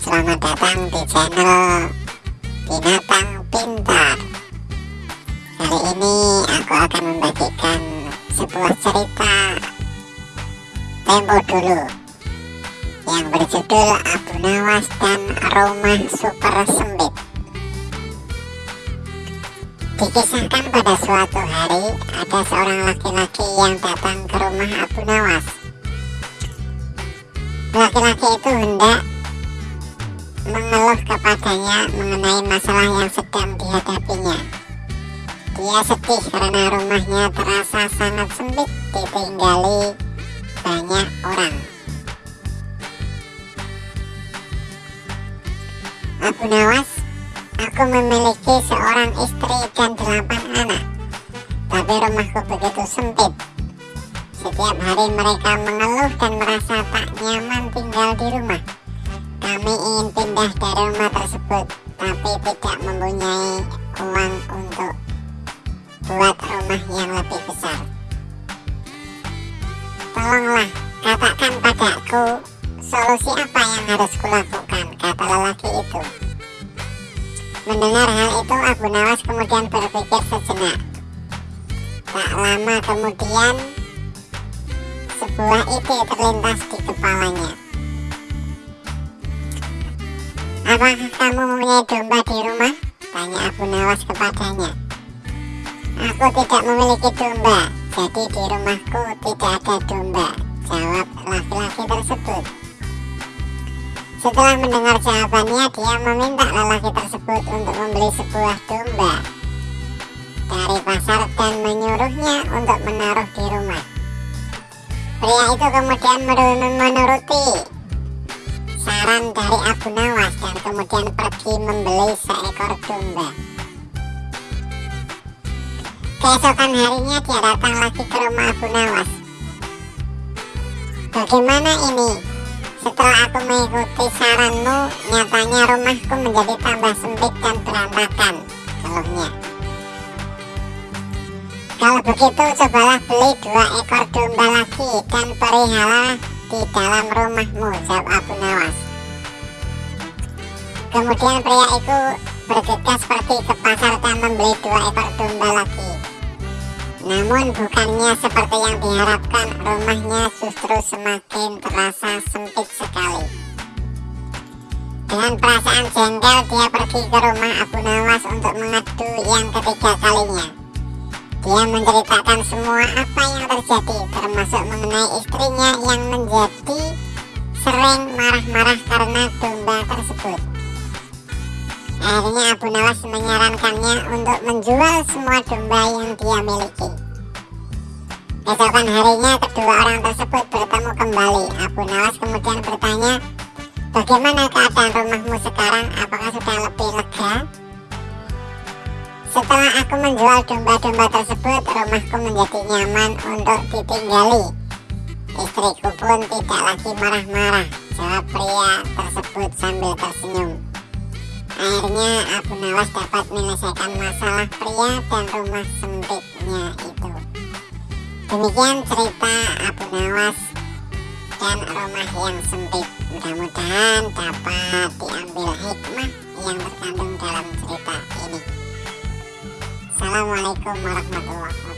selamat datang di channel Binatang Pintar Kali ini aku akan membagikan sebuah cerita Tempo dulu Yang berjudul Abu Nawas dan Rumah Super Sempit Dikisahkan pada suatu hari ada seorang laki-laki yang datang ke rumah Abu Nawas Laki-laki itu hendak mengeluh kepadanya mengenai masalah yang sedang dihadapinya. Dia sedih karena rumahnya terasa sangat sempit ditinggali banyak orang. Abu Nawas, aku memiliki seorang istri dan delapan anak, tapi rumahku begitu sempit. Setiap hari mereka mengeluh dan merasa tak nyaman tinggal di rumah. Kami ingin pindah dari rumah tersebut, tapi tidak mempunyai uang untuk buat rumah yang lebih besar. Tolonglah, katakan padaku solusi apa yang harus kulakukan, kata lelaki itu. Mendengar hal itu, Abu Nawas kemudian berpikir sejenak. Tak lama kemudian, sebuah ide terlintas di kepalanya. Apakah kamu mempunyai domba di rumah? Tanya Abu Nawas kepadanya. Aku tidak memiliki domba, jadi di rumahku tidak ada domba, jawab laki-laki tersebut. Setelah mendengar jawabannya, dia meminta lelaki tersebut untuk membeli sebuah domba dari pasar dan menyuruhnya untuk menaruh di rumah. Pria itu kemudian menuruti saran dari Abu Nawas dan kemudian pergi membeli seekor domba. Keesokan harinya dia datang lagi ke rumah Abu Nawas. Bagaimana ini? Setelah aku mengikuti saranmu, nyatanya rumahku menjadi tambah sempit dan berantakan, keluhnya. Kalau begitu cobalah beli dua ekor domba lagi dan perihalalah di dalam rumahmu, jawab Abu Nawas. Kemudian pria itu bergegas pergi ke pasar dan membeli dua ekor domba lagi. Namun bukannya seperti yang diharapkan, rumahnya justru semakin terasa sempit sekali. Dengan perasaan jengkel, dia pergi ke rumah Abu Nawas untuk mengadu yang ketiga kalinya. Dia menceritakan semua apa yang terjadi, termasuk mengenai istrinya yang menjadi sering marah-marah karena domba tersebut. Akhirnya Abu Nawas menyarankannya untuk menjual semua domba yang dia miliki. Keesokan harinya kedua orang tersebut bertemu kembali. Abu Nawas kemudian bertanya, bagaimana keadaan rumahmu sekarang? Apakah sudah lebih lega? Setelah aku menjual domba-domba tersebut, rumahku menjadi nyaman untuk ditinggali. Istriku pun tidak lagi marah-marah, jawab pria tersebut sambil tersenyum. Akhirnya Abu Nawas dapat menyelesaikan masalah pria dan rumah sempitnya itu. Demikian cerita Abu Nawas dan rumah yang sempit. Mudah-mudahan dapat diambil hikmah yang terkandung dalam. Assalamualaikum warahmatullahi wabarakatuh